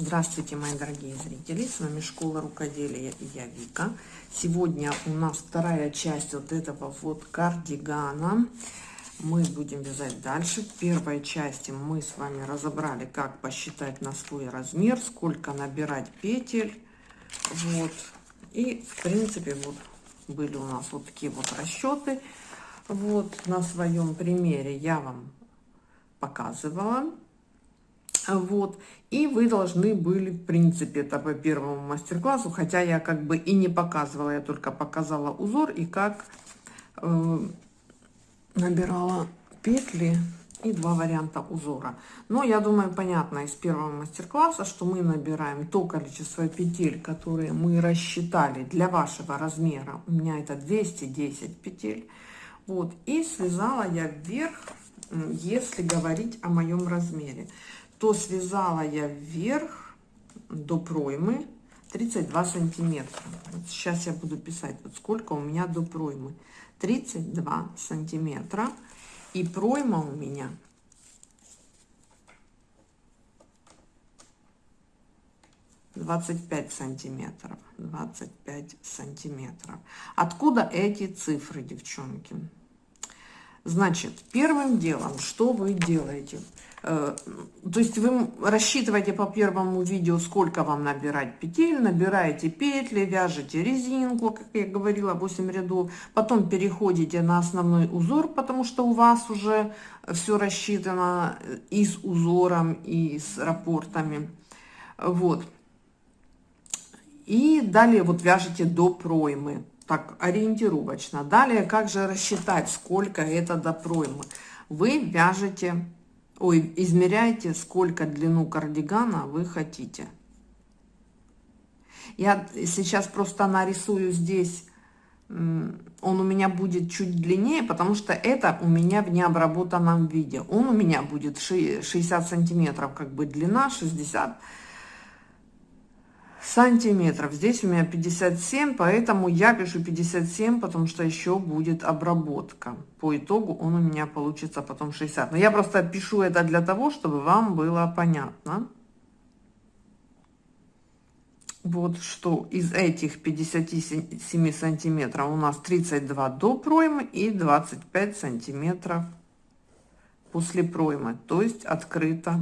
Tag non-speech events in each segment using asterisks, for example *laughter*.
Здравствуйте, мои дорогие зрители! С вами Школа Рукоделия и я Вика. Сегодня у нас вторая часть вот этого вот кардигана. Мы будем вязать дальше. В первой части мы с вами разобрали, как посчитать на свой размер, сколько набирать петель. Вот. И, в принципе, вот были у нас вот такие вот расчеты. Вот на своем примере я вам показывала. Вот. И вы должны были, в принципе, это по первому мастер-классу, хотя я как бы и не показывала, я только показала узор и как э, набирала петли и два варианта узора. Но я думаю, понятно из первого мастер-класса, что мы набираем то количество петель, которые мы рассчитали для вашего размера. У меня это 210 петель. Вот. И связала я вверх, если говорить о моем размере то связала я вверх до проймы 32 сантиметра. Вот сейчас я буду писать, вот сколько у меня до проймы. 32 сантиметра. И пройма у меня двадцать пять сантиметров двадцать пять сантиметров откуда эти цифры девчонки значит первым делом что вы делаете то есть вы рассчитываете по первому видео, сколько вам набирать петель, набираете петли, вяжете резинку, как я говорила, 8 рядов, потом переходите на основной узор, потому что у вас уже все рассчитано и с узором, и с рапортами. Вот. И далее вот вяжете до проймы, так ориентировочно. Далее, как же рассчитать, сколько это до проймы? Вы вяжете ой, измеряйте, сколько длину кардигана вы хотите. Я сейчас просто нарисую здесь, он у меня будет чуть длиннее, потому что это у меня в необработанном виде. Он у меня будет 60 сантиметров, как бы длина, 60 сантиметров. Здесь у меня 57, поэтому я пишу 57, потому что еще будет обработка. По итогу он у меня получится потом 60. Но я просто пишу это для того, чтобы вам было понятно. Вот что из этих 57 сантиметров у нас 32 до проймы и 25 сантиметров после проймы. То есть открыто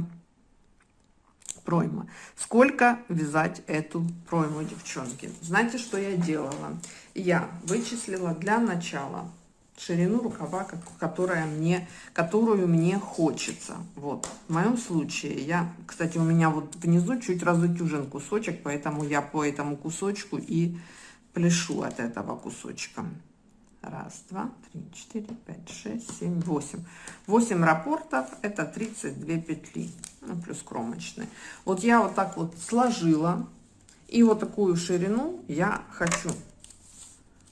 пройма. Сколько вязать эту пройму, девчонки? Знаете, что я делала? Я вычислила для начала ширину рукава, которая мне, которую мне хочется. Вот, в моем случае я, кстати, у меня вот внизу чуть разутюжен кусочек, поэтому я по этому кусочку и пляшу от этого кусочка. Раз, два, три, четыре, пять, шесть, семь, восемь. Восемь рапортов – это 32 петли, ну, плюс кромочные. Вот я вот так вот сложила, и вот такую ширину я хочу.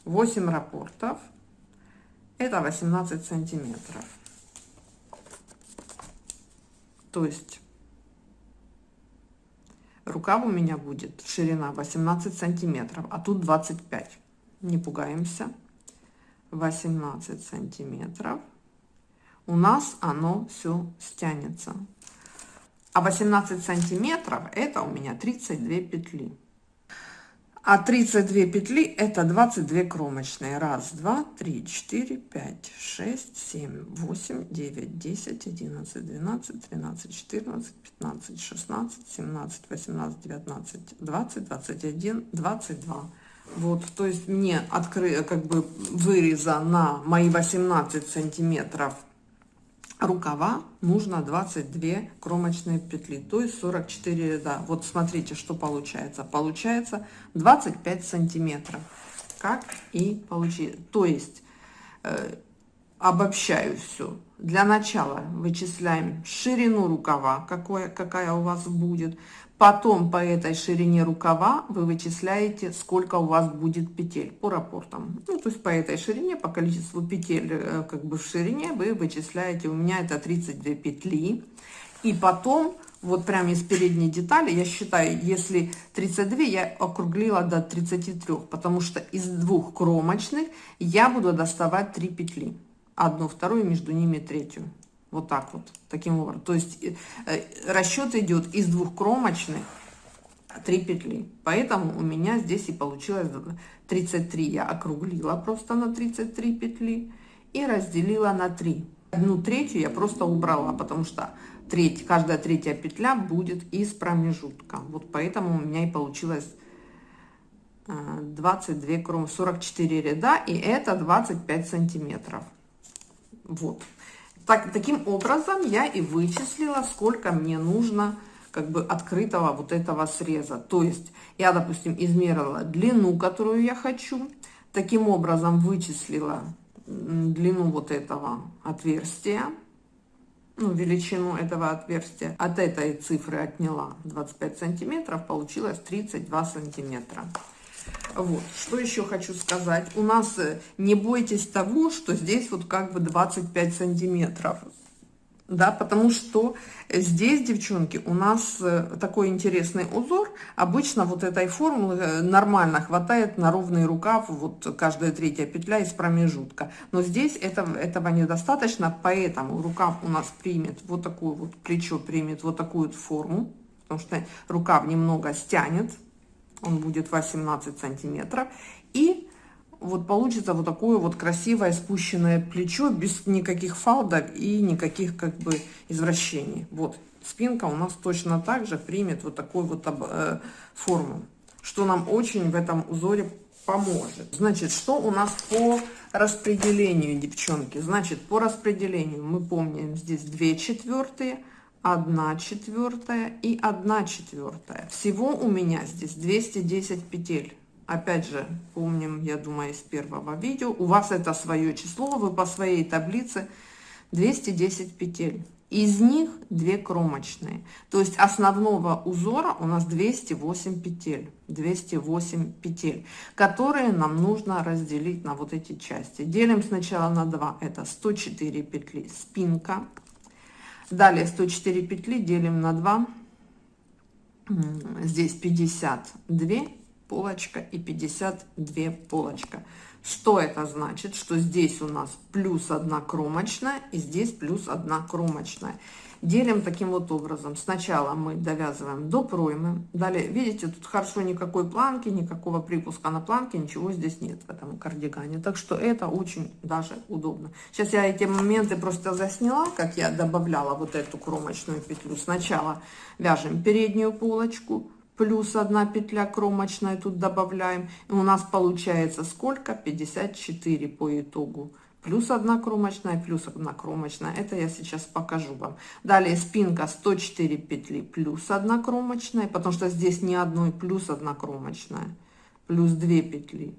8 рапортов – это 18 сантиметров. То есть рукав у меня будет ширина 18 сантиметров, а тут 25. Не пугаемся. 18 сантиметров у нас оно все стянется а 18 сантиметров это у меня 32 петли. А 32 петли это 22 кромочные. Раз два три четыре пять шесть семь восемь девять десять одиннадцать двенадцать тринадцать четырнадцать пятнадцать шестнадцать семнадцать восемнадцать девятнадцать двадцать двадцать один двадцать два. Вот, то есть мне откры, как бы выреза на мои 18 сантиметров рукава нужно 22 кромочные петли, то есть 44 ряда. Вот смотрите, что получается. Получается 25 сантиметров, как и получили. То есть э, обобщаю все. Для начала вычисляем ширину рукава, какое, какая у вас будет. Потом по этой ширине рукава вы вычисляете, сколько у вас будет петель по рапортам. Ну, то есть по этой ширине, по количеству петель э, как бы в ширине вы вычисляете. У меня это 32 петли. И потом, вот прямо из передней детали, я считаю, если 32, я округлила до 33, потому что из двух кромочных я буду доставать 3 петли. Одну, вторую, между ними третью. Вот так вот, таким образом. То есть э, расчет идет из двух кромочных 3 петли. Поэтому у меня здесь и получилось 33. Я округлила просто на 33 петли и разделила на 3. Одну третью я просто убрала, потому что треть, каждая третья петля будет из промежутка. Вот поэтому у меня и получилось 22 кром 44 ряда и это 25 сантиметров вот так таким образом я и вычислила сколько мне нужно как бы открытого вот этого среза. То есть я допустим измерила длину которую я хочу. Таким образом вычислила длину вот этого отверстия ну, величину этого отверстия. От этой цифры отняла 25 сантиметров получилось 32 сантиметра вот, что еще хочу сказать. У нас э, не бойтесь того, что здесь вот как бы 25 сантиметров. Да, потому что здесь, девчонки, у нас э, такой интересный узор. Обычно вот этой формулы э, нормально хватает на ровный рукав, вот каждая третья петля из промежутка. Но здесь этого, этого недостаточно, поэтому рукав у нас примет вот такую вот, плечо примет вот такую вот форму, потому что рукав немного стянет он будет 18 сантиметров. И вот получится вот такое вот красивое спущенное плечо без никаких фалдов и никаких как бы извращений. Вот спинка у нас точно так же примет вот такую вот э, форму, что нам очень в этом узоре поможет. Значит, что у нас по распределению, девчонки? Значит, по распределению мы помним здесь 2 четвертые, 1 четвертая и 1 четвертая. Всего у меня здесь 210 петель. Опять же, помним, я думаю, из первого видео. У вас это свое число, вы по своей таблице 210 петель. Из них 2 кромочные. То есть основного узора у нас 208 петель. 208 петель, которые нам нужно разделить на вот эти части. Делим сначала на 2. Это 104 петли спинка Далее 104 петли делим на 2. Здесь 52 полочка и 52 полочка. Что это значит? Что здесь у нас плюс 1 кромочная и здесь плюс 1 кромочная делим таким вот образом. Сначала мы довязываем до проймы. Далее видите тут хорошо никакой планки никакого припуска на планке ничего здесь нет в этом кардигане. Так что это очень даже удобно. Сейчас я эти моменты просто засняла как я добавляла вот эту кромочную петлю. Сначала вяжем переднюю полочку плюс одна петля кромочная тут добавляем. И у нас получается сколько? 54 по итогу плюс одна кромочная плюс одна кромочная. Это я сейчас покажу вам. Далее спинка 104 петли плюс одна кромочная потому что здесь не одной плюс одна кромочная. Плюс 2 петли.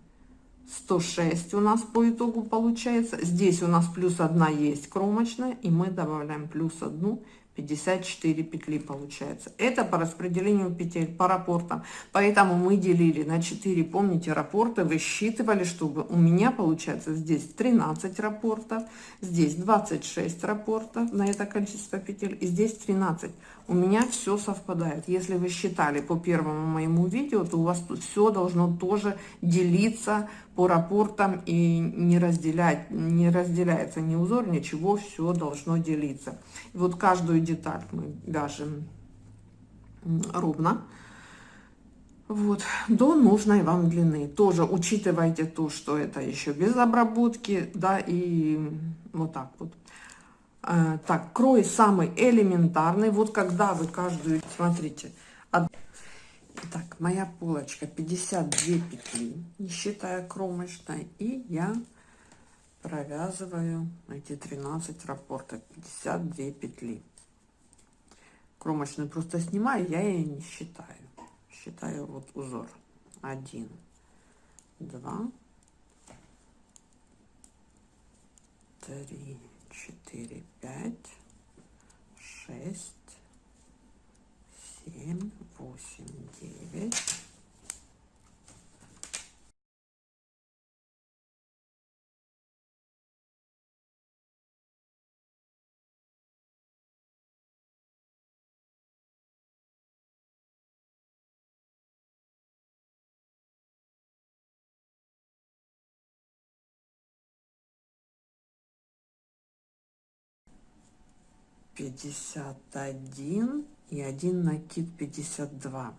106 у нас по итогу получается. Здесь у нас плюс одна есть кромочная и мы добавляем плюс одну 54 петли получается. Это по распределению петель по рапортам. Поэтому мы делили на 4, помните, рапорты, высчитывали, чтобы у меня получается здесь 13 рапортов, здесь 26 рапортов на это количество петель, и здесь 13 у меня все совпадает. Если вы считали по первому моему видео, то у вас тут все должно тоже делиться по рапортам и не разделять, не разделяется ни узор, ничего, все должно делиться. И вот каждую деталь мы вяжем ровно. Вот, до нужной вам длины. Тоже учитывайте то, что это еще без обработки, да, и вот так вот. Э, так, крой самый элементарный. Вот когда вы каждую, смотрите. От... Так, моя полочка 52 петли, не считая кромочной. И я провязываю эти 13 рапортов, 52 петли. Кромочную просто снимаю, я ее не считаю. Считаю вот узор. 1, 2, 3, четыре, пять, шесть, семь, восемь, девять. пятьдесят один и один накид пятьдесят два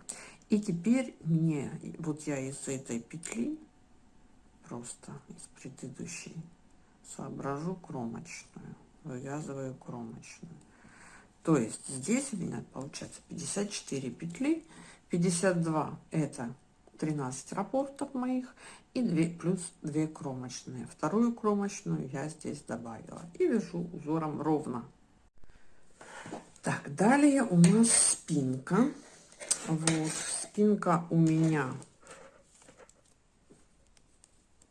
И теперь мне, вот я из этой петли, просто из предыдущей, соображу кромочную, вывязываю кромочную. То есть здесь у меня получается 54 петли, 52 это 13 рапортов моих и 2 плюс 2 кромочные. Вторую кромочную я здесь добавила и вяжу узором ровно. Так, далее у нас спинка. Вот, спинка у меня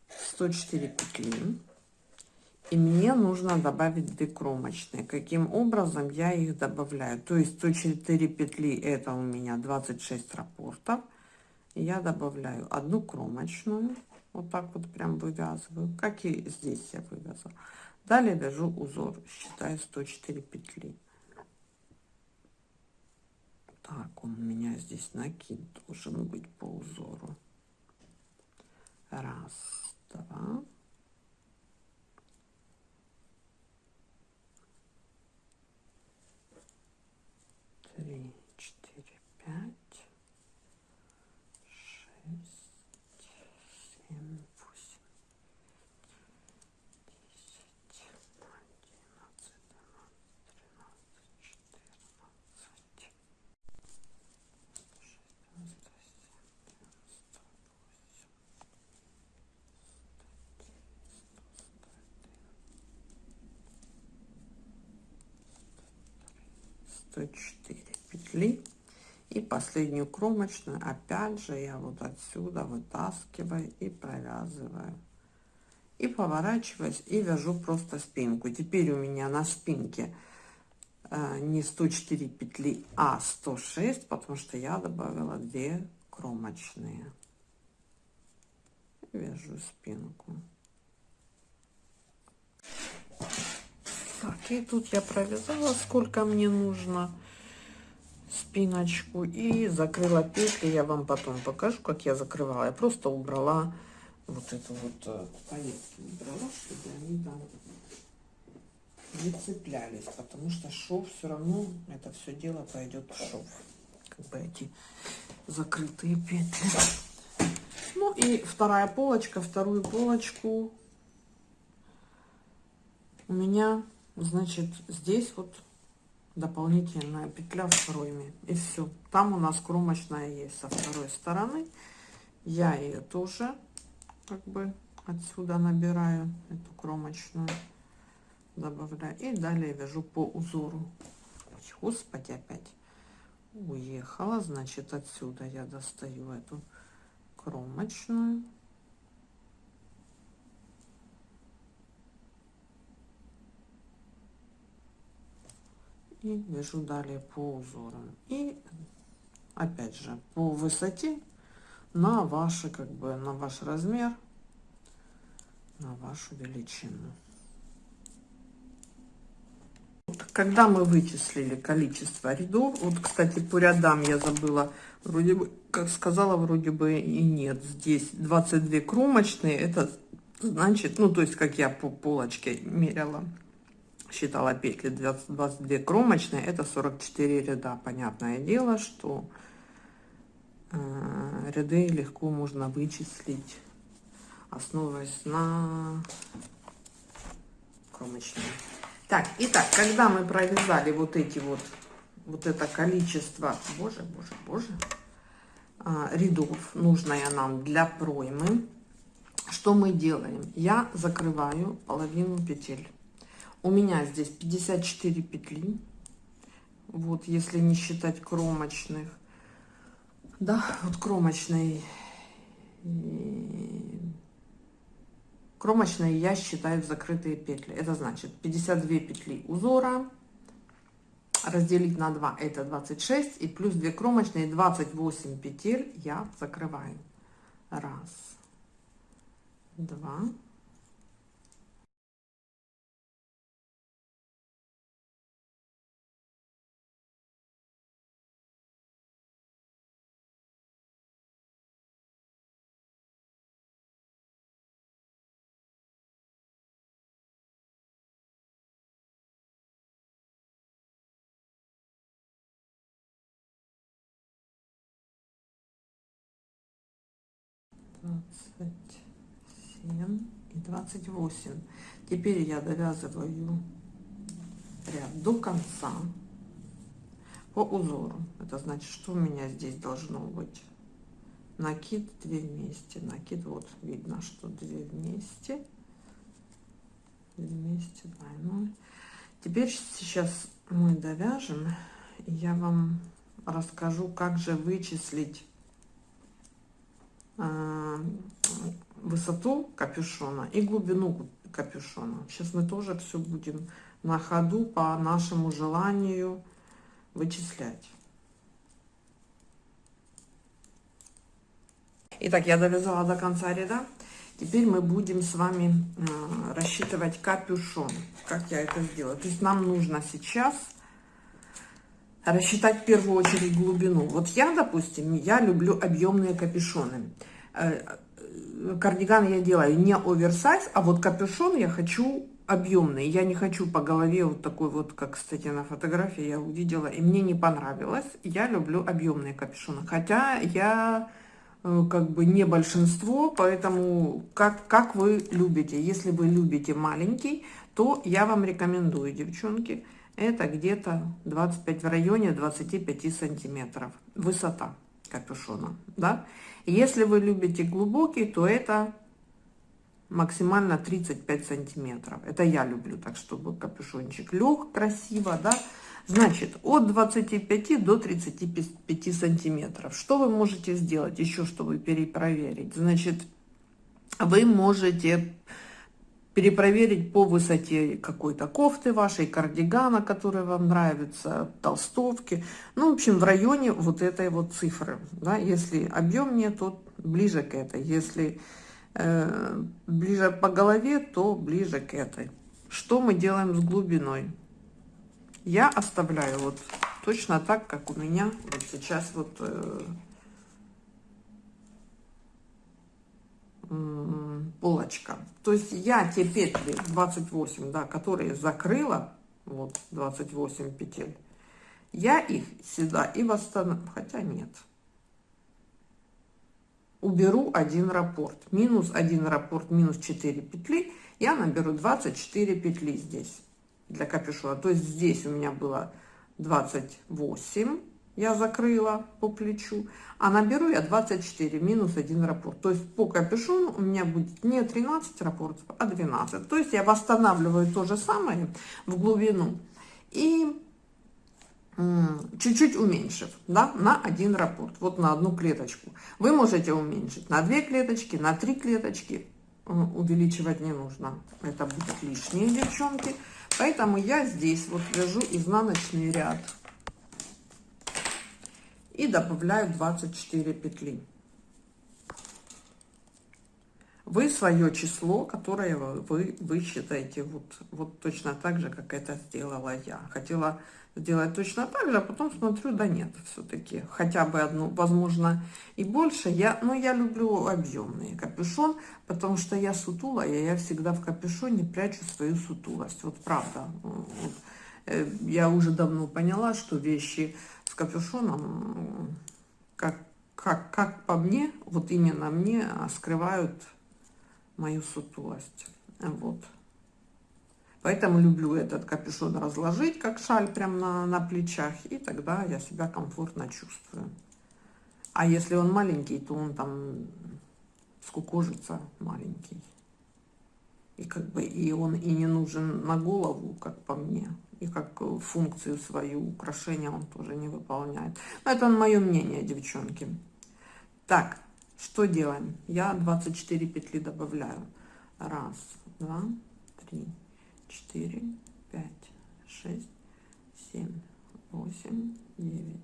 104 петли. И мне нужно добавить 2 кромочные. Каким образом я их добавляю? То есть 104 петли это у меня 26 рапортов. Я добавляю одну кромочную. Вот так вот прям вывязываю. Как и здесь я вывязала. Далее вяжу узор. Считаю 104 петли. Так, он у меня здесь накид должен быть по узору. Раз, два. Три, четыре, пять, шесть, семь, восемь, десять, одиннадцать, двенадцать, тринадцать, четырнадцать. 104 петли. И последнюю кромочную опять же я вот отсюда вытаскиваю и провязываю. И поворачиваюсь и вяжу просто спинку. Теперь у меня на спинке э, не 104 петли а 106 потому что я добавила 2 кромочные. Вяжу спинку так и тут я провязала сколько мне нужно спиночку и закрыла петли. Я вам потом покажу как я закрывала. Я просто убрала вот эту вот э, повестки убрала чтобы они там не цеплялись потому что шов все равно это все дело пойдет в шов. Как бы эти закрытые петли. Ну и вторая полочка вторую полочку. У меня значит здесь вот дополнительная петля в пройме и все там у нас кромочная есть со второй стороны. Я ее тоже как бы отсюда набираю эту кромочную добавляю. И далее вяжу по узору. Господи опять уехала. Значит отсюда я достаю эту кромочную и вяжу далее по узору и опять же по высоте на ваши как бы на ваш размер на вашу величину. Когда мы вычислили количество рядов вот кстати по рядам я забыла вроде бы как сказала вроде бы и нет. Здесь 22 кромочные это значит ну то есть как я по полочке меряла считала петли 20, 22 кромочные это 44 ряда. Понятное дело что э, ряды легко можно вычислить основываясь на кромочные. Так итак когда мы провязали вот эти вот вот это количество боже боже боже э, рядов нужное нам для проймы что мы делаем? Я закрываю половину петель у меня здесь 54 петли. Вот если не считать кромочных. Да. Вот кромочной кромочные я считаю закрытые петли. Это значит 52 петли узора разделить на 2 это 26 и плюс 2 кромочные 28 петель я закрываю. Раз два 27 и 28 теперь я довязываю ряд до конца по узору. Это значит что у меня здесь должно быть накид 2 вместе. Накид вот видно что 2 вместе. 2 вместе двойной теперь сейчас мы довяжем я вам расскажу как же вычислить высоту капюшона и глубину капюшона сейчас мы тоже все будем на ходу по нашему желанию вычислять Итак, я довязала до конца ряда. Теперь мы будем с вами э, рассчитывать капюшон. Как я это сделаю? То есть нам нужно сейчас рассчитать в первую очередь глубину. Вот я, допустим, я люблю объемные капюшоны. Э, э, кардиган я делаю не оверсайз, а вот капюшон я хочу объемный. Я не хочу по голове вот такой вот, как, кстати, на фотографии я увидела, и мне не понравилось. Я люблю объемные капюшоны. Хотя я Э, как бы не большинство, поэтому как, как вы любите. Если вы любите маленький, то я вам рекомендую, девчонки, это где-то 25 в районе 25 сантиметров высота капюшона, да. Если вы любите глубокий, то это максимально 35 сантиметров. Это я люблю, так чтобы капюшончик лег красиво, да. Значит, от 25 до 35 сантиметров. Что вы можете сделать еще, чтобы перепроверить? Значит, вы можете перепроверить по высоте какой-то кофты вашей, кардигана, который вам нравится, толстовки. Ну, в общем, в районе вот этой вот цифры. Да? Если объем нет, то ближе к этой. Если э, ближе по голове, то ближе к этой. Что мы делаем с глубиной? я оставляю вот точно так, как у меня вот сейчас вот э, полочка. То есть я те петли 28, да, которые закрыла, вот 28 петель, я их сюда и восстановлю, хотя нет. Уберу один раппорт, минус один раппорт, минус 4 петли, я наберу 24 петли здесь для капюшона. То есть здесь у меня было 28, я закрыла по плечу, а наберу я 24 минус 1 раппорт. То есть по капюшону у меня будет не 13 раппортов, а 12. То есть я восстанавливаю то же самое в глубину и чуть-чуть уменьшив, да, на один раппорт, вот на одну клеточку. Вы можете уменьшить на две клеточки, на три клеточки, увеличивать не нужно. Это будет лишние, девчонки. Поэтому я здесь вот вяжу изнаночный ряд и добавляю 24 петли. Вы свое число, которое вы, вы считаете вот, вот точно так же, как это сделала я. Хотела сделать точно так же, а потом смотрю, да нет, все-таки хотя бы одну, возможно, и больше. Я, но я люблю объемный капюшон, потому что я сутулая, я всегда в капюшоне прячу свою сутулость. Вот правда. Вот. Э, я уже давно поняла, что вещи с капюшоном, как, как, как по мне, вот именно мне, скрывают мою сутулость. Вот. Поэтому люблю этот капюшон разложить, как шаль, прям на, на плечах, и тогда я себя комфортно чувствую. А если он маленький, то он там скукожится маленький. И как бы и он и не нужен на голову, как по мне. И как функцию свою украшения он тоже не выполняет. Но это мое мнение, девчонки. Так, что делаем? Я 24 петли добавляю. Раз, два, три, четыре, пять, шесть, семь, восемь, девять,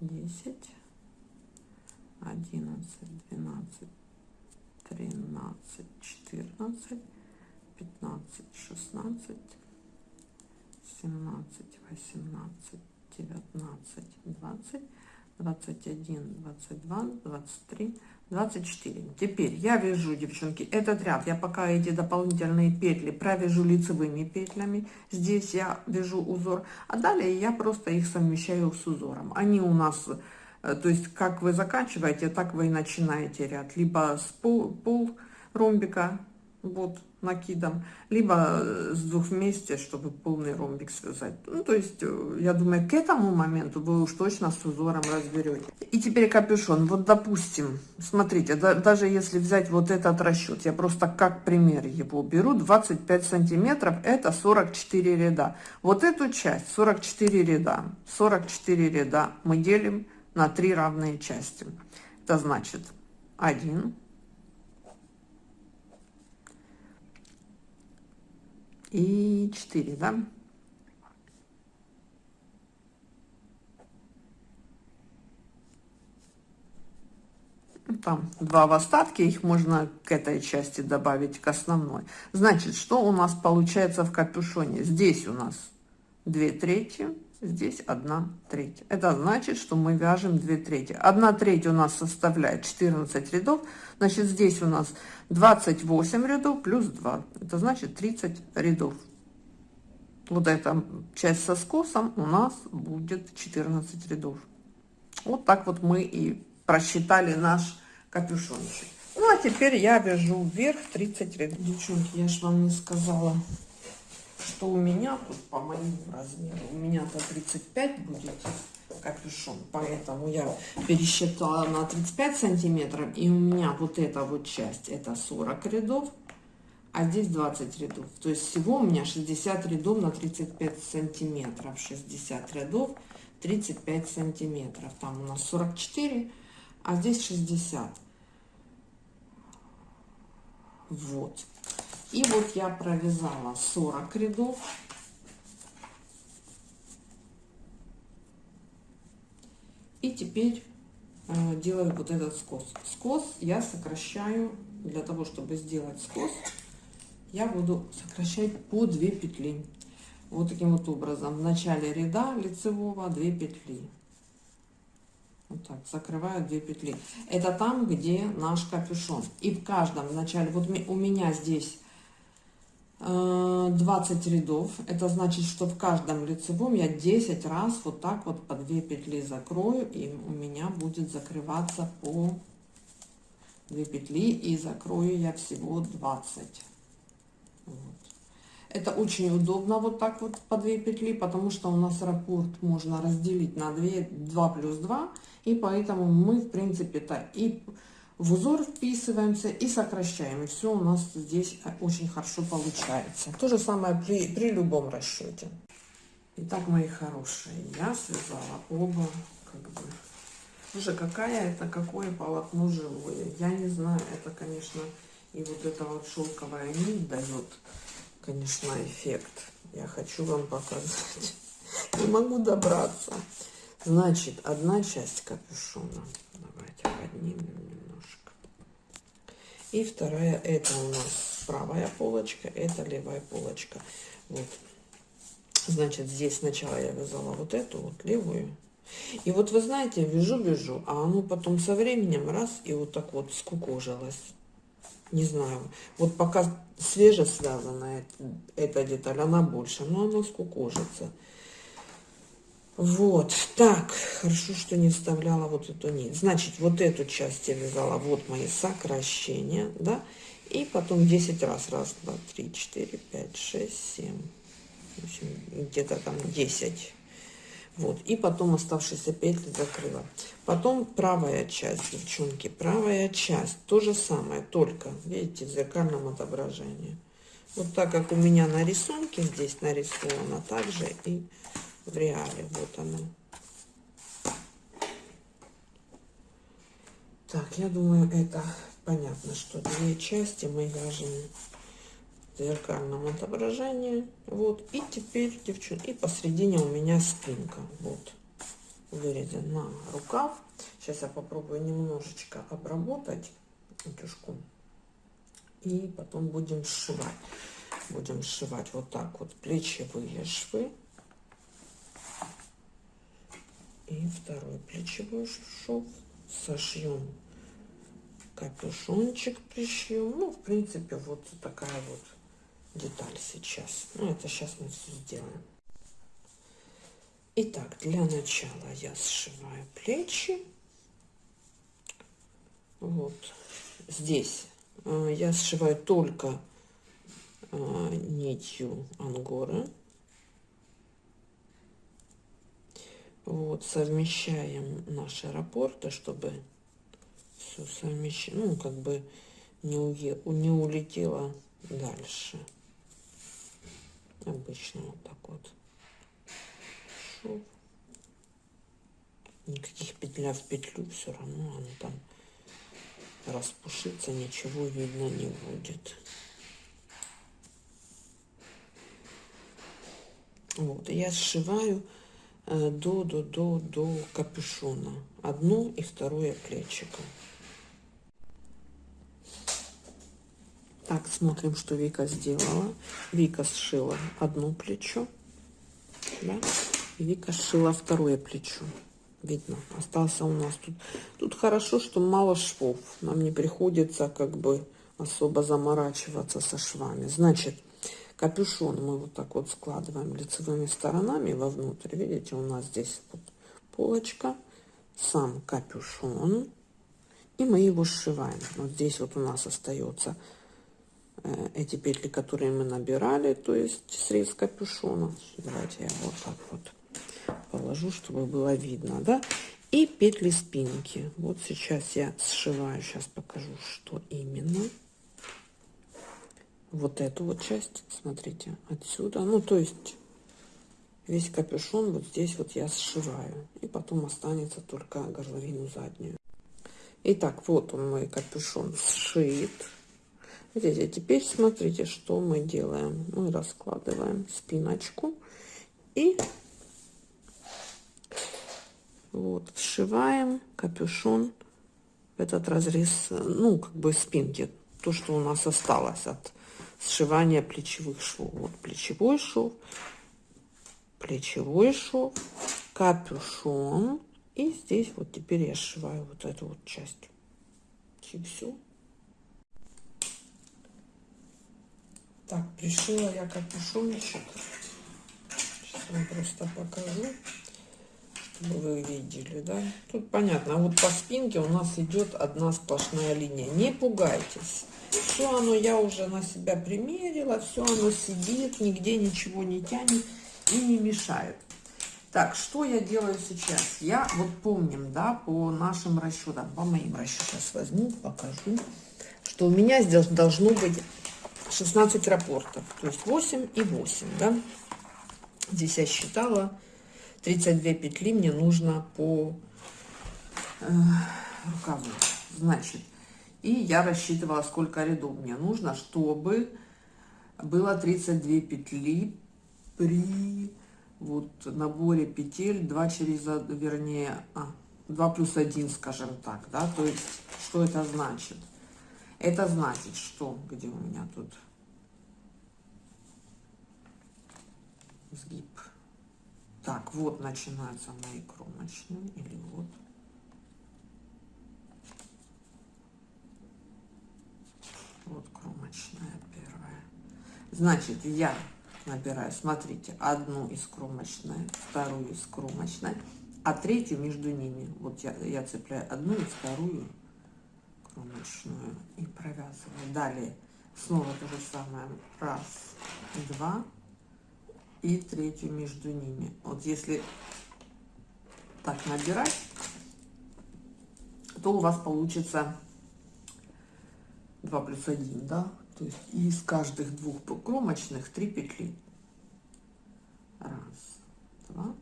десять, одиннадцать, двенадцать, тринадцать, четырнадцать, пятнадцать, шестнадцать, семнадцать, восемнадцать, девятнадцать, двадцать, двадцать один, двадцать два, двадцать три, 24 теперь я вяжу девчонки этот ряд. Я пока эти дополнительные петли провяжу лицевыми петлями. Здесь я вяжу узор а далее я просто их совмещаю с узором. Они у нас Э, то есть, как вы заканчиваете, так вы и начинаете ряд. Либо с пол, пол ромбика, вот, накидом, либо э, с двух вместе, чтобы полный ромбик связать. Ну, то есть, э, я думаю, к этому моменту вы уж точно с узором разберете. И теперь капюшон. Вот, допустим, смотрите, да, даже если взять вот этот расчет, я просто как пример его беру, 25 сантиметров, это 44 ряда. Вот эту часть, 44 ряда, 44 ряда мы делим на три равные части. Это значит 1, и 4, да? Там два в остатке, их можно к этой части добавить, к основной. Значит, что у нас получается в капюшоне? Здесь у нас 2 трети, здесь 1 треть. Это значит, что мы вяжем 2 трети. 1 треть у нас составляет 14 рядов, значит, здесь у нас 28 рядов плюс 2. Это значит 30 рядов. Вот эта часть со скосом у нас будет 14 рядов. Вот так вот мы и просчитали наш капюшончик. Ну, а теперь я вяжу вверх 30 рядов. Девчонки, я же вам не сказала, что у меня по моему размеру. У меня-то 35 будет капюшон, поэтому я пересчитала на 35 сантиметров, и у меня вот эта вот часть, это 40 рядов, а здесь 20 рядов. То есть всего у меня 60 рядов на 35 сантиметров, 60 рядов, 35 сантиметров. Там у нас 44, а здесь 60. Вот. И вот я провязала 40 рядов. И теперь э, делаю вот этот скос. Скос я сокращаю, для того, чтобы сделать скос, я буду сокращать по 2 петли. Вот таким вот образом. В начале ряда лицевого 2 петли. Вот так, закрываю 2 петли. Это там, где наш капюшон. И в каждом начале, вот у меня здесь 20 э, рядов. Это значит, что в каждом лицевом я 10 раз вот так вот по 2 петли закрою. И у меня будет закрываться по 2 петли. И закрою я всего 20. Вот. Это очень удобно вот так вот по 2 петли, потому что у нас раппорт можно разделить на 2, 2 плюс 2. И поэтому мы, в принципе-то, и в узор вписываемся и сокращаем. И все у нас здесь очень хорошо получается. То же самое при, при любом расчете. Итак, мои хорошие, я связала оба, как бы. Слушай, какая это, какое полотно живое. Я не знаю, это, конечно, и вот эта вот шелковая нить дает, конечно, эффект. Я хочу вам показать. Не могу добраться. Значит, одна часть капюшона. Давайте поднимем и вторая, это у нас правая полочка, это левая полочка. Вот. Значит, здесь сначала я вязала вот эту вот левую. И вот вы знаете, вяжу-вяжу, а оно потом со временем раз и вот так вот скукожилось. Не знаю. Вот пока свеже связана эта деталь, она больше, но она скукожится. Вот, так, хорошо, что не вставляла вот эту нить. Значит, вот эту часть я вязала, вот мои сокращения, да, и потом 10 раз, раз, два, три, четыре, пять, шесть, семь, где-то там 10. Вот, и потом оставшиеся петли закрыла. Потом правая часть, девчонки, правая часть, то же самое, только, видите, в зеркальном отображении. Вот так как у меня на рисунке здесь нарисовано, также и в реале. Вот оно. Так, я думаю, это понятно, что две части мы вяжем зеркальном отображении. Вот. И теперь, девчонки, и посередине у меня спинка. Вот. Вырезан на рукав. Сейчас я попробую немножечко обработать утюжку. И потом будем сшивать. Будем сшивать вот так вот плечевые швы и второй плечевой шов сошьем капюшончик пришьем ну в принципе вот такая вот деталь сейчас ну это сейчас мы все сделаем Итак, для начала я сшиваю плечи. Вот здесь э, я сшиваю только э, нитью ангоры. Вот, совмещаем наши аэропорты, чтобы все совмещать, ну, как бы не, уе, не улетело дальше. Обычно вот так вот. Шов. Никаких петля в петлю, все равно оно там распушиться, ничего видно не будет. Вот, я сшиваю до, до, до, до капюшона. Одно и второе плечико. Так, смотрим, что Вика сделала. Вика сшила одно плечо, да, Вика сшила второе плечо. Видно, остался у нас тут. Тут хорошо, что мало швов. Нам не приходится как бы особо заморачиваться со швами. Значит, капюшон мы вот так вот складываем лицевыми сторонами вовнутрь. Видите, у нас здесь вот полочка, сам капюшон. И мы его сшиваем. Вот здесь вот у нас остается Э, эти петли, которые мы набирали, то есть срез капюшона. Давайте я вот так вот положу, чтобы было видно, да. И петли спинки. Вот сейчас я сшиваю, сейчас покажу, что именно. Вот эту вот часть, смотрите, отсюда. Ну, то есть весь капюшон вот здесь вот я сшиваю. И потом останется только горловину заднюю. Итак, вот он мой капюшон сшит. Видите, а теперь смотрите, что мы делаем. Мы раскладываем спиночку и вот сшиваем капюшон в этот разрез, ну, как бы спинки. То, что у нас осталось от сшивания плечевых швов. Вот плечевой шов, плечевой шов, капюшон. И здесь вот теперь я сшиваю вот эту вот часть. И все. Так, пришила я капюшончик. Сейчас вам просто покажу, вы видели, да. Тут понятно, а вот по спинке у нас идет одна сплошная линия. Не пугайтесь. Все оно я уже на себя примерила, все оно сидит, нигде ничего не тянет и не мешает. Так, что я делаю сейчас? Я вот помним, да, по нашим расчетам, по моим расчетам, сейчас возьму, покажу, что у меня здесь должно быть 16 рапортов, то есть 8 и 8, да. Здесь я считала, 32 петли мне нужно по э, рукаву. Значит, и я рассчитывала, сколько рядов мне нужно, чтобы было 32 петли при вот наборе петель 2 через, вернее, а, 2 плюс 1, скажем так, да, то есть, что это значит? Это значит, что, где у меня тут сгиб. Так, вот начинаются мои кромочные, или вот. Вот кромочная первая. Значит, я набираю, смотрите, одну из кромочной, вторую из кромочной, а третью между ними. Вот я, я цепляю одну и вторую кромочную и провязываю. Далее снова то же самое. Раз, два и третью между ними. Вот если так набирать, то у вас получится 2 плюс 1, да? То есть из каждых двух кромочных 3 петли. Раз, два,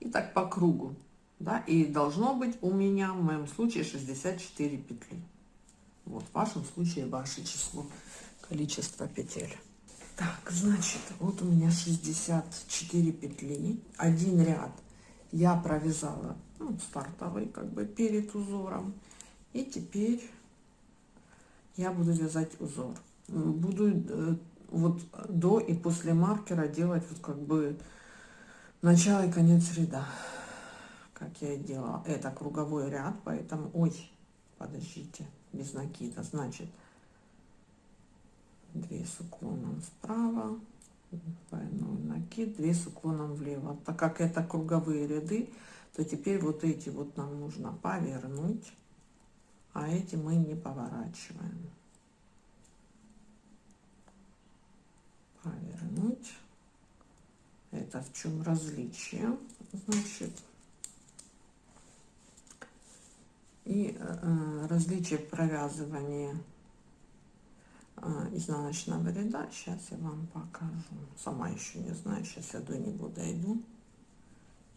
и так по кругу. Да, и должно быть у меня в моем случае 64 петли. Вот в вашем случае ваше число, количество петель. Так, значит, вот у меня 64 петли, один ряд я провязала ну, стартовый как бы перед узором. И теперь я буду вязать узор. Буду э, вот до и после маркера делать вот как бы начало и конец ряда. Как я и делала. Это круговой ряд поэтому ой подождите без накида значит. 2 с уклоном вправо двойной накид 2 с уклоном влево. Так как это круговые ряды то теперь вот эти вот нам нужно повернуть а эти мы не поворачиваем повернуть это в чем различие? Значит и э, различие провязывания э, изнаночного ряда. Сейчас я вам покажу. Сама еще не знаю сейчас я до него дойду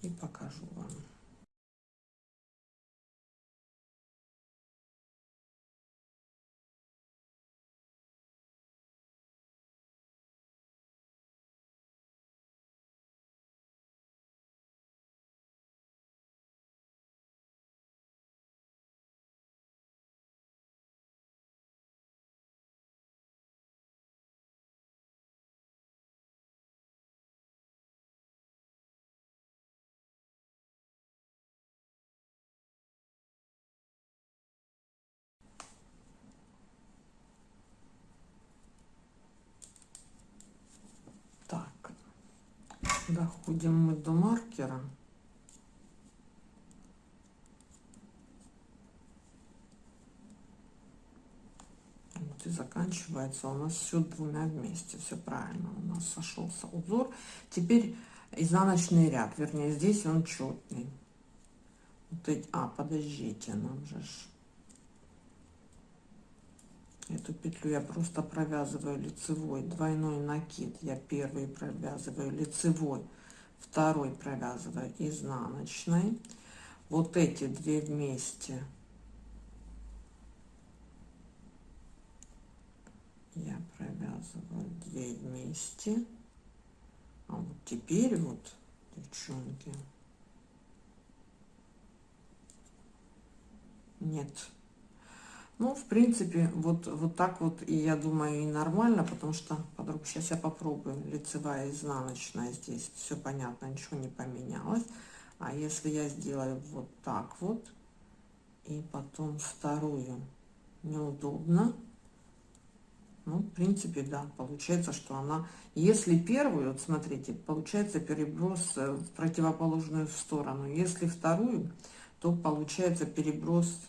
и покажу вам доходим мы до маркера. Вот и заканчивается у нас все двумя вместе. Все правильно у нас сошелся узор. Теперь изнаночный ряд вернее здесь он четный. Вот эти, а подождите нам же эту петлю я просто провязываю лицевой. Двойной накид я первый провязываю лицевой второй провязываю изнаночной. Вот эти две вместе я провязываю две вместе. А вот теперь вот девчонки нет ну, в принципе, вот, вот так вот, и я думаю, и нормально, потому что, подруг, сейчас я попробую, лицевая, изнаночная здесь, все понятно, ничего не поменялось. А если я сделаю вот так вот, и потом вторую, неудобно, ну, в принципе, да, получается, что она, если первую, вот смотрите, получается переброс э, в противоположную сторону, если вторую, то получается переброс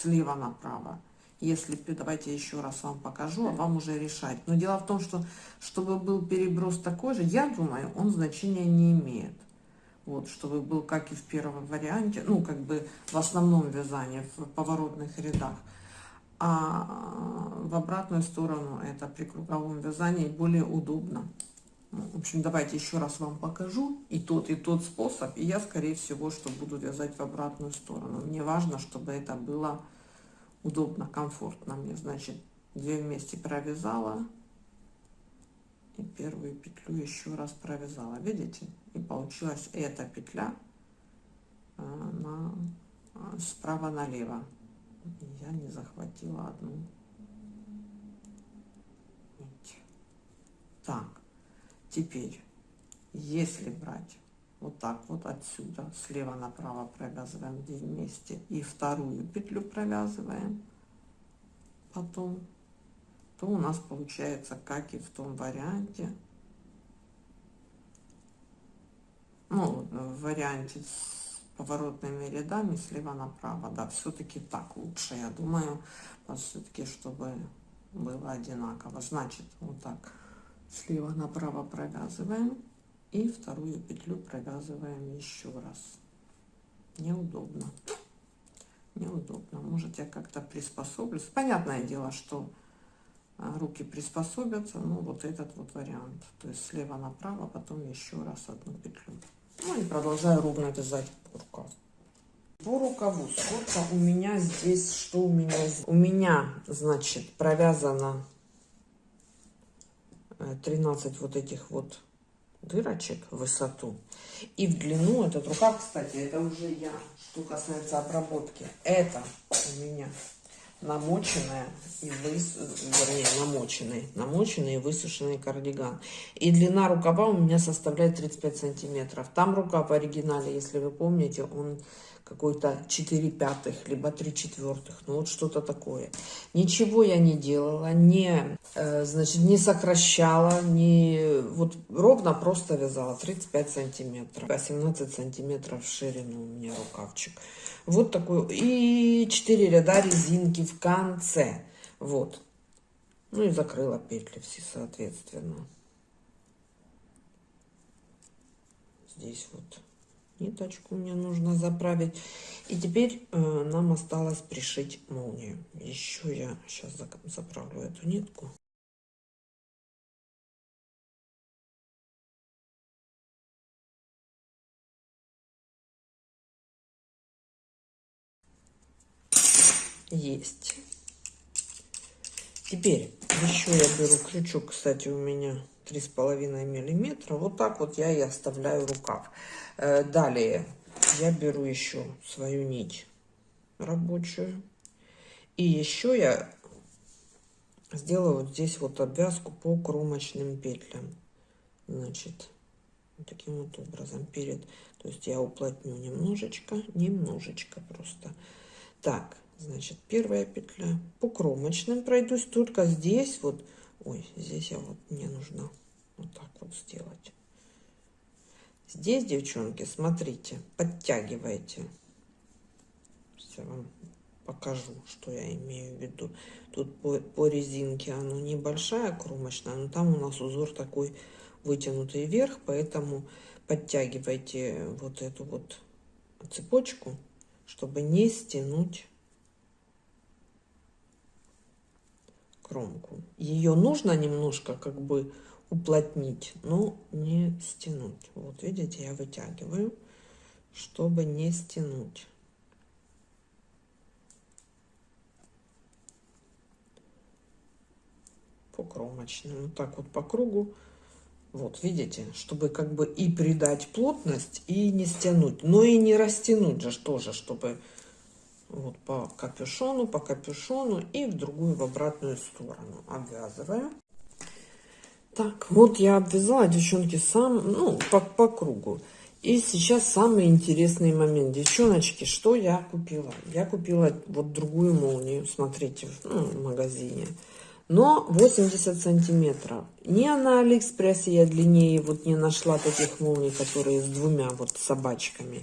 слева направо. Если, давайте еще раз вам покажу, а вам уже решать. Но дело в том, что чтобы был переброс такой же, я думаю, он значения не имеет. Вот, чтобы был как и в первом варианте, ну, как бы в основном вязании, в поворотных рядах. А в обратную сторону это при круговом вязании более удобно. В общем, давайте еще раз вам покажу и тот, и тот способ. И я, скорее всего, что буду вязать в обратную сторону. Мне важно, чтобы это было удобно, комфортно мне. Значит, две вместе провязала. И первую петлю еще раз провязала. Видите? И получилась эта петля э, на, э, справа налево. Я не захватила одну. Так, теперь, если брать вот так вот отсюда слева направо провязываем вместе и вторую петлю провязываем потом то у нас получается как и в том варианте ну в варианте с поворотными рядами слева направо да все-таки так лучше я думаю все-таки чтобы было одинаково. Значит вот так слева направо провязываем и вторую петлю провязываем еще раз. Неудобно. Неудобно. Может я как-то приспособлюсь. Понятное дело что а, руки приспособятся ну вот этот вот вариант. То есть слева направо потом еще раз одну петлю. Ну и продолжаю ровно вязать рукав по рукаву сколько у меня здесь что у меня? У меня значит провязано 13 э, вот этих вот дырочек в высоту и в длину этот рукав кстати это уже я что касается обработки это у меня намоченная и выс... вернее, намоченный, намоченный и высушенный кардиган. И длина рукава у меня составляет 35 сантиметров. Там рукав в оригинале, если вы помните, он какой-то 4 пятых, либо 3 четвертых, ну вот что-то такое. Ничего я не делала, не, э, значит, не сокращала, не, вот ровно просто вязала 35 сантиметров, 18 сантиметров в ширину у меня рукавчик. Вот такой, и 4 ряда резинки в конце, вот. Ну и закрыла петли все, соответственно. Здесь вот ниточку мне нужно заправить. И теперь э, нам осталось пришить молнию. Еще я сейчас заправлю эту нитку. Есть. Теперь еще я беру крючок, кстати, у меня три с половиной миллиметра. Вот так вот я и оставляю рукав. Э, далее я беру еще свою нить рабочую. И еще я сделаю вот здесь вот обвязку по кромочным петлям. Значит, таким вот образом перед. То есть я уплотню немножечко, немножечко просто. Так, значит, первая петля. По кромочным пройдусь, только здесь вот, ой, здесь я вот, мне нужно вот так вот сделать. Здесь, девчонки, смотрите, подтягивайте. Сейчас вам покажу, что я имею в виду. Тут по, по резинке оно небольшая кромочная, но там у нас узор такой вытянутый вверх, поэтому подтягивайте вот эту вот цепочку, чтобы не стянуть кромку. Ее нужно немножко как бы уплотнить, но не стянуть. Вот видите, я вытягиваю, чтобы не стянуть. По кромочным, вот так вот по кругу. Вот, видите, чтобы как бы и придать плотность, и не стянуть, но и не растянуть же тоже, чтобы вот по капюшону, по капюшону и в другую, в обратную сторону обвязываю. Так, вот я обвязала, девчонки, сам, ну, по, по кругу. И сейчас самый интересный момент. Девчоночки, что я купила? Я купила вот другую молнию, смотрите, ну, в магазине. Но 80 сантиметров. Ни на Алиэкспрессе я длиннее вот не нашла таких молний, которые с двумя вот собачками.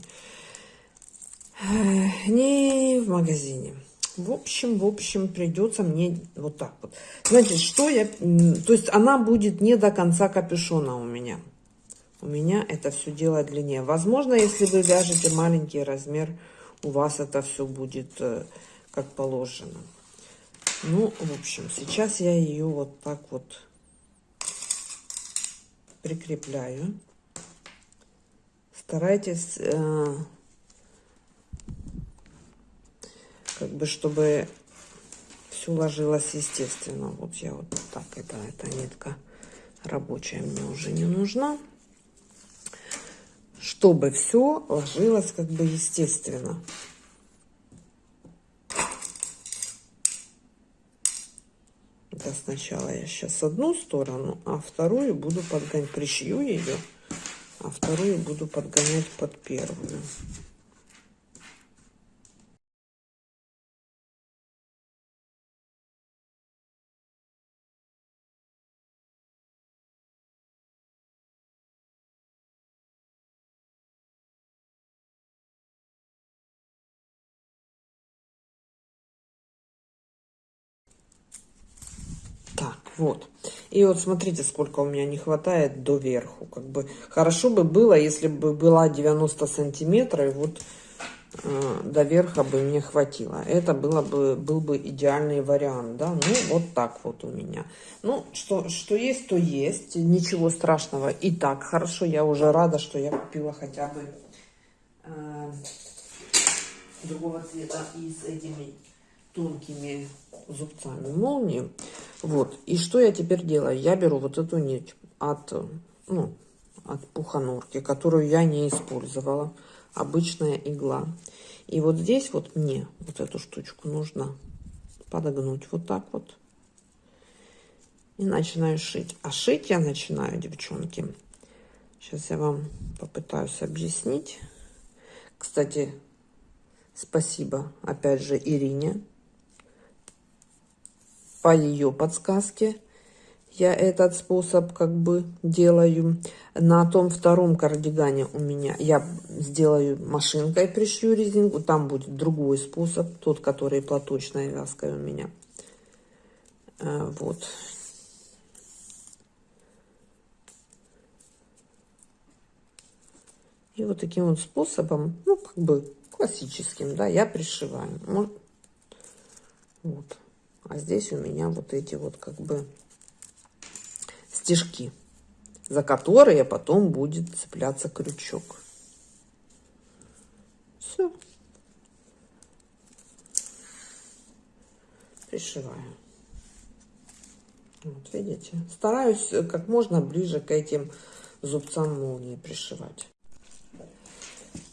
Ни в магазине. В общем, в общем, придется мне вот так вот. Значит, что я... То есть она будет не до конца капюшона у меня. У меня это все дело длиннее. Возможно, если вы вяжете маленький размер, у вас это все будет э, как положено. Ну, в общем, сейчас я ее вот так вот прикрепляю. Старайтесь... Э, как бы, чтобы все ложилось естественно. Вот я вот так, это, эта нитка рабочая мне уже не нужна. Чтобы все ложилось как бы естественно. Это сначала я сейчас одну сторону, а вторую буду подгонять, пришью ее, а вторую буду подгонять под первую. Вот. И вот смотрите, сколько у меня не хватает до верху. Как бы хорошо бы было, если бы была 90 сантиметров, и вот э, до верха бы мне хватило. Это было бы, был бы идеальный вариант, да. Ну, вот так вот у меня. Ну, что, что есть, то есть. Ничего страшного. И так хорошо. Я уже рада, что я купила хотя бы э, другого цвета и с этими тонкими зубцами молнии. Вот. И что я теперь делаю? Я беру вот эту нить от, ну, от пуханурки, которую я не использовала. Обычная игла. И вот здесь вот мне вот эту штучку нужно подогнуть вот так вот. И начинаю шить. А шить я начинаю, девчонки. Сейчас я вам попытаюсь объяснить. Кстати, спасибо опять же Ирине. По ее подсказке я этот способ как бы делаю. На том втором кардигане у меня я сделаю машинкой, пришью резинку. Там будет другой способ, тот, который платочной вязкой у меня. Э, вот. И вот таким вот способом, ну, как бы классическим, да, я пришиваю. Вот. А здесь у меня вот эти вот как бы стежки, за которые потом будет цепляться крючок. Все. Пришиваю. Вот видите, стараюсь как можно ближе к этим зубцам молнии пришивать.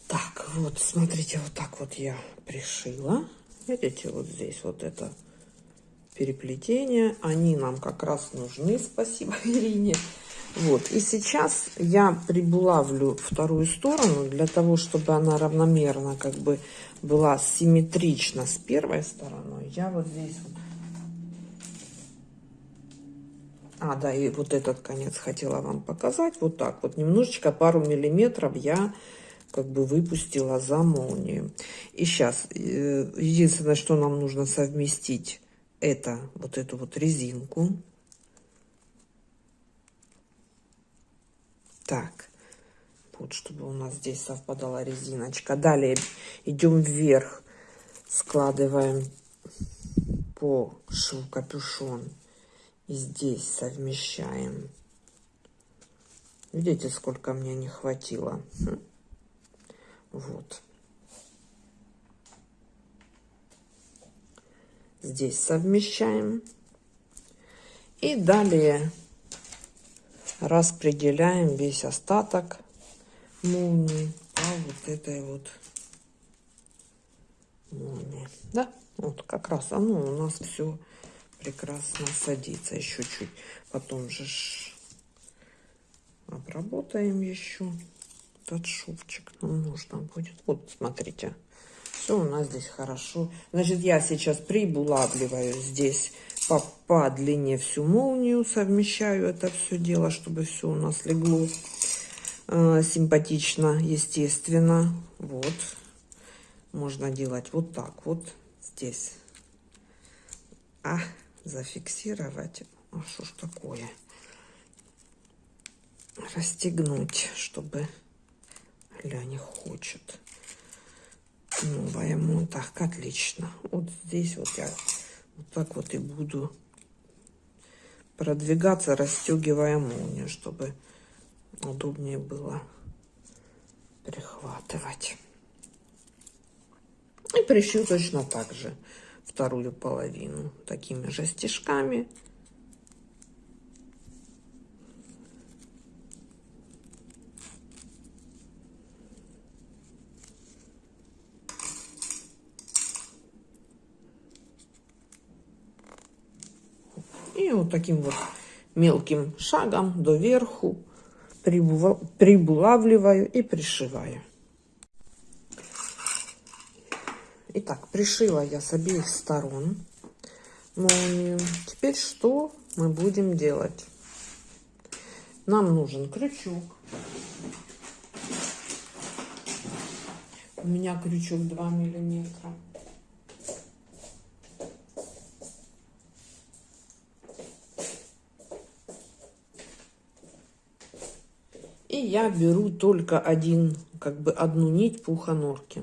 Так, вот, смотрите, вот так вот я пришила. Видите, вот здесь вот это переплетения. Они нам как раз нужны, спасибо *laughs* Ирине. Вот, и сейчас я прибулавлю вторую сторону для того, чтобы она равномерно как бы была симметрична с первой стороной. Я вот здесь вот... А, да, и вот этот конец хотела вам показать. Вот так вот, немножечко, пару миллиметров я как бы выпустила за молнию. И сейчас, э, единственное, что нам нужно совместить это, вот эту вот резинку. Так, вот, чтобы у нас здесь совпадала резиночка. Далее идем вверх, складываем по шву капюшон. И здесь совмещаем. Видите, сколько мне не хватило? Хм. Вот. Здесь совмещаем. И далее распределяем весь остаток молнии по вот этой вот молнии. Да, вот как раз оно у нас все прекрасно садится. Еще чуть потом же обработаем еще этот шовчик нам нужно будет. Вот, смотрите. Все у нас здесь хорошо. Значит, я сейчас прибулавливаю здесь по, по длине всю молнию, совмещаю это все дело, чтобы все у нас легло э, симпатично, естественно. Вот. Можно делать вот так вот здесь. А, зафиксировать. А что ж такое? Расстегнуть, чтобы Ля не хочет новая так отлично. Вот здесь вот я вот так вот и буду продвигаться расстегивая молнию чтобы удобнее было прихватывать. И пришью точно так же вторую половину такими же стежками И вот таким вот мелким шагом доверху прибулавливаю и пришиваю. Итак, пришила я с обеих сторон молнию. Теперь что мы будем делать? Нам нужен крючок. У меня крючок 2 миллиметра. Я беру только один, как бы одну нить пуханорки.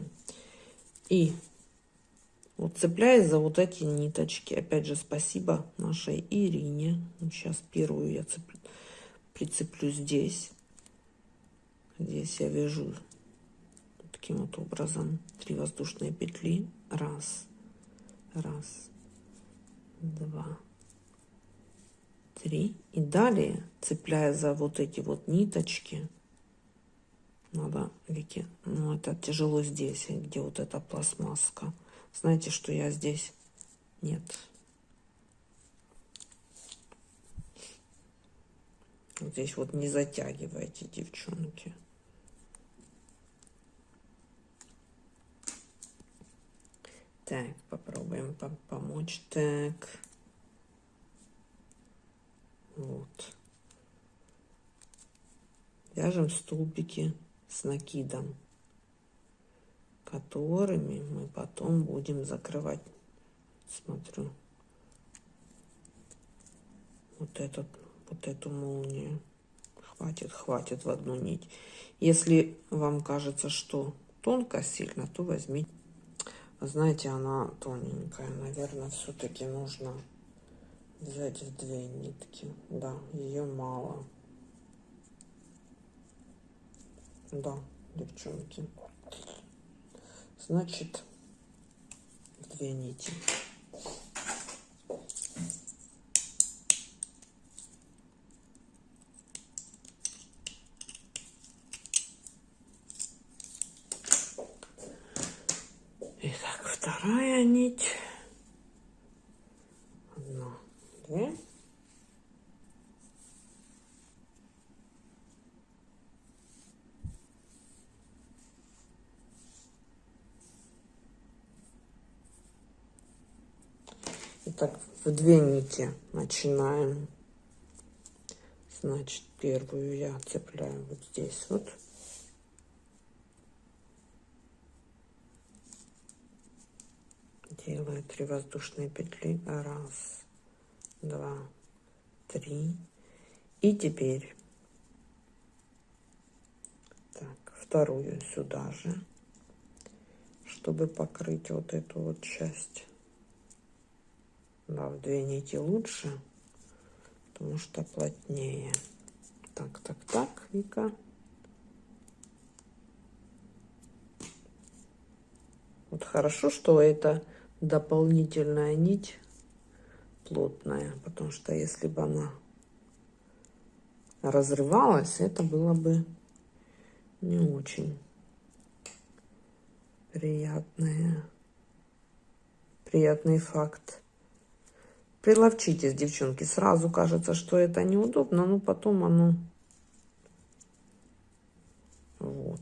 И вот цепляясь за вот эти ниточки. Опять же, спасибо нашей Ирине. Сейчас первую я цеплю, прицеплю здесь. Здесь я вяжу таким вот образом три воздушные петли. Раз, раз, два, три. И далее, цепляя за вот эти вот ниточки, надо, Вики, ну это тяжело здесь, где вот эта пластмасска. Знаете, что я здесь Нет. Здесь вот не затягивайте, девчонки. Так, попробуем помочь. Так. Вот. Вяжем столбики с накидом, которыми мы потом будем закрывать. Смотрю. Вот этот, вот эту молнию. Хватит, хватит в одну нить. Если вам кажется, что тонко сильно, то возьмите знаете, она тоненькая. Наверное, все-таки нужно в две нитки. Да, ее мало. Да, девчонки. Значит, две нити. вторая нить. Одна, две. Итак, в две нити начинаем. Значит, первую я цепляю вот здесь вот. делаю 3 воздушные петли раз два три и теперь так вторую сюда же чтобы покрыть вот эту вот часть да, в две нити лучше потому что плотнее так так так вика вот хорошо что это дополнительная нить плотная, потому что если бы она разрывалась, это было бы не очень приятное, приятный факт. Приловчитесь, девчонки. Сразу кажется, что это неудобно, но потом оно... Вот.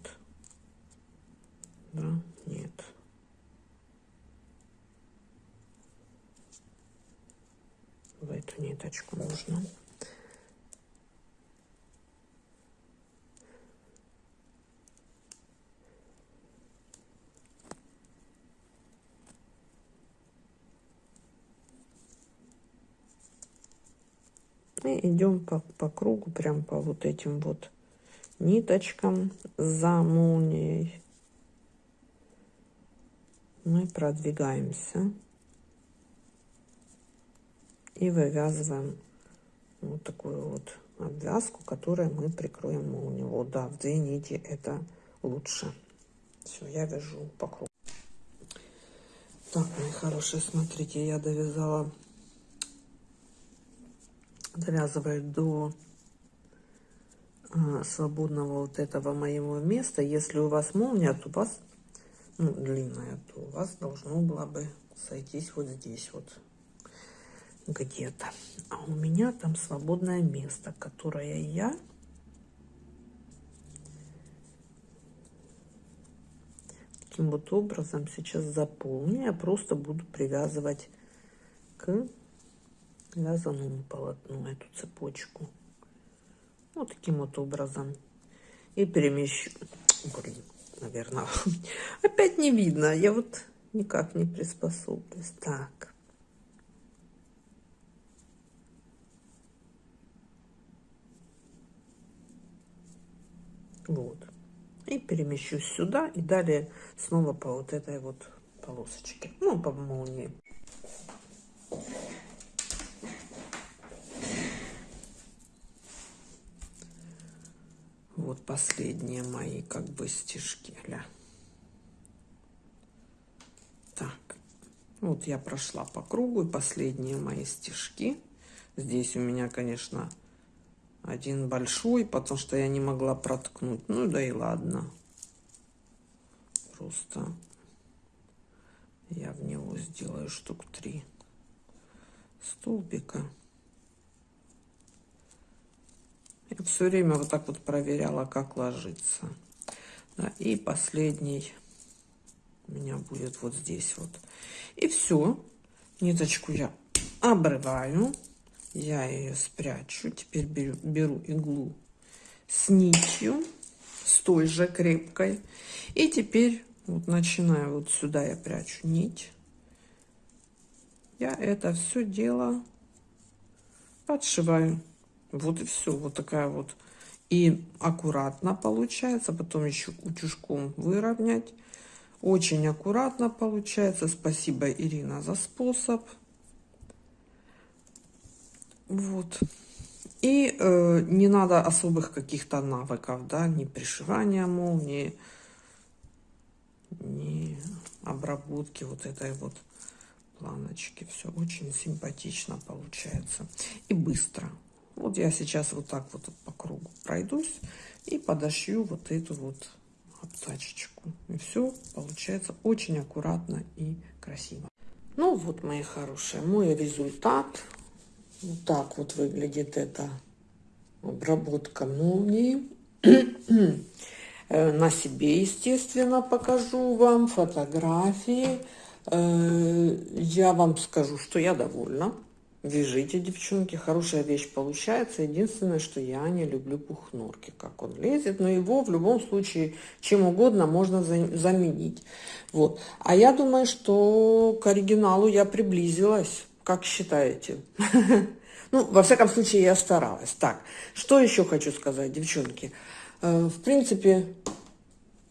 Да, нет. в эту ниточку нужно. И идем по, по кругу, прям по вот этим вот ниточкам за молнией. Мы продвигаемся и вывязываем вот такую вот обвязку, которой мы прикроем молнию. Вот, да, в две нити это лучше. Все, я вяжу по кругу. Так, мои хорошие, смотрите, я довязала, довязываю до а, свободного вот этого моего места. Если у вас молния, то у вас, ну, длинная, то у вас должно было бы сойтись вот здесь вот где-то. А у меня там свободное место, которое я таким вот образом сейчас заполню. Я просто буду привязывать к вязаному полотну эту цепочку. Вот таким вот образом. И перемещу. Блин, наверное, *laughs* опять не видно. Я вот никак не приспособлюсь. Так. Вот. И перемещусь сюда. И далее снова по вот этой вот полосочке. Ну, по молнии. Вот последние мои как бы стежки. Ля. Так. Вот я прошла по кругу. И последние мои стежки. Здесь у меня, конечно, один большой, потому что я не могла проткнуть. Ну да и ладно. Просто я в него сделаю штук три. столбика. Я все время вот так вот проверяла, как ложится. Да, и последний у меня будет вот здесь вот. И все. Ниточку я обрываю. Я ее спрячу. Теперь беру, беру иглу с нитью, с той же крепкой. И теперь вот начинаю вот сюда я прячу нить. Я это все дело подшиваю. Вот и все. Вот такая вот. И аккуратно получается. Потом еще утюжком выровнять. Очень аккуратно получается. Спасибо, Ирина, за способ. Вот. И э, не надо особых каких-то навыков, да, ни пришивания молнии, ни обработки вот этой вот планочки. Все очень симпатично получается и быстро. Вот я сейчас вот так вот по кругу пройдусь и подошью вот эту вот обтачечку. И все получается очень аккуратно и красиво. Ну вот, мои хорошие, мой результат. Вот так вот выглядит эта обработка молнии. Э, на себе, естественно, покажу вам фотографии. Э, я вам скажу, что я довольна. Вяжите, девчонки, хорошая вещь получается. Единственное, что я не люблю пухнорки, как он лезет. Но его в любом случае чем угодно можно заменить. Вот. А я думаю, что к оригиналу я приблизилась. Как считаете? *laughs* Ну, во всяком случае, я старалась. Так, что еще хочу сказать, девчонки? Э, в принципе,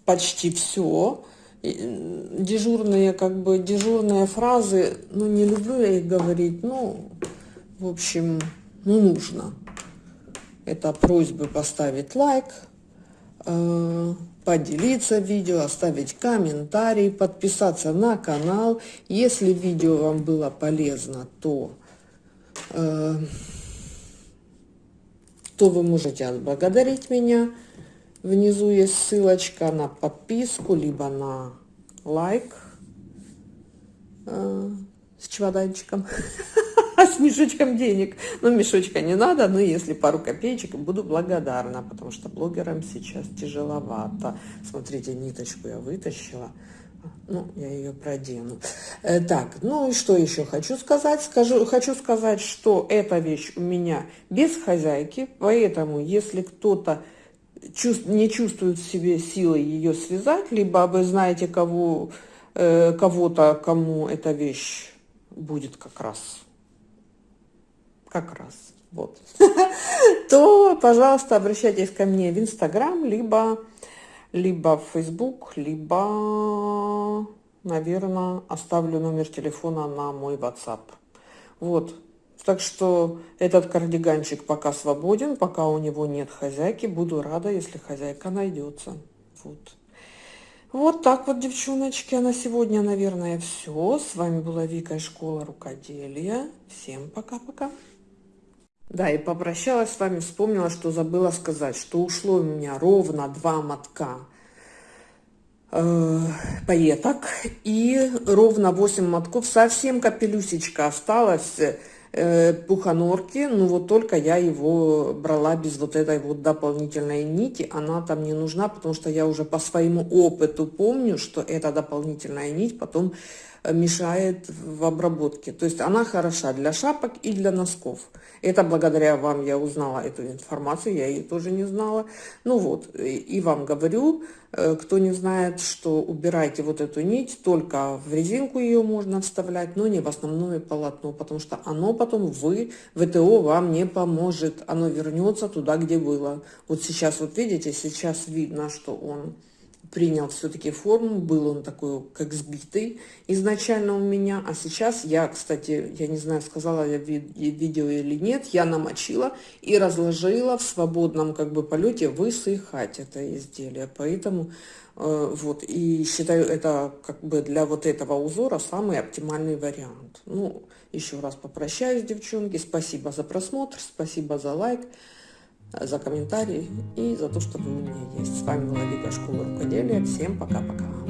почти все дежурные, как бы, дежурные фразы, ну, не люблю я их говорить, ну, в общем, ну, нужно. Это просьбы поставить лайк, э, поделиться видео, оставить комментарий, подписаться на канал. Если видео вам было полезно, то, э, то вы можете отблагодарить меня. Внизу есть ссылочка на подписку, либо на лайк э, с чемоданчиком, *laughs* с мешочком денег. Ну, мешочка не надо, но если пару копеечек, буду благодарна, потому что блогерам сейчас тяжеловато. Смотрите, ниточку я вытащила. Ну, я ее продену. Э, так, ну и что еще хочу сказать? Скажу, хочу сказать, что эта вещь у меня без хозяйки, поэтому если кто-то чувств, не чувствует в себе силы ее связать, либо вы знаете кого, э, кого-то, кому эта вещь будет как раз, как раз, вот, *laughs* то, пожалуйста, обращайтесь ко мне в Инстаграм, либо, либо в Фейсбук, либо, наверное, оставлю номер телефона на мой WhatsApp. Вот, так что этот кардиганчик пока свободен, пока у него нет хозяйки. Буду рада, если хозяйка найдется. Вот. Вот так вот, девчоночки, а на сегодня, наверное, все. С вами была Вика из школы рукоделия. Всем пока-пока. Да, и попрощалась с вами, вспомнила, что забыла сказать, что ушло у меня ровно два мотка э, пайеток и ровно 8 мотков. Совсем капелюсечка осталась э, пуханорки, ну вот только я его брала без вот этой вот дополнительной нити, она там не нужна, потому что я уже по своему опыту помню, что эта дополнительная нить потом мешает в обработке. То есть она хороша для шапок и для носков. Это благодаря вам я узнала эту информацию, я ее тоже не знала. Ну вот, и вам говорю, Э, кто не знает, что убирайте вот эту нить, только в резинку ее можно вставлять, но не в основное полотно, потому что оно потом вы, ВТО вам не поможет, оно вернется туда, где было. Вот сейчас, вот видите, сейчас видно, что он принял все-таки форму, был он такой, как сбитый изначально у меня, а сейчас я, кстати, я не знаю, сказала я видео или нет, я намочила и разложила в свободном как бы полете высыхать это изделие, поэтому э, вот, и считаю это как бы для вот этого узора самый оптимальный вариант. Ну, еще раз попрощаюсь, девчонки, спасибо за просмотр, спасибо за лайк за комментарии и за то, что вы у меня есть. С вами была Вика Школа Рукоделия. Всем пока-пока.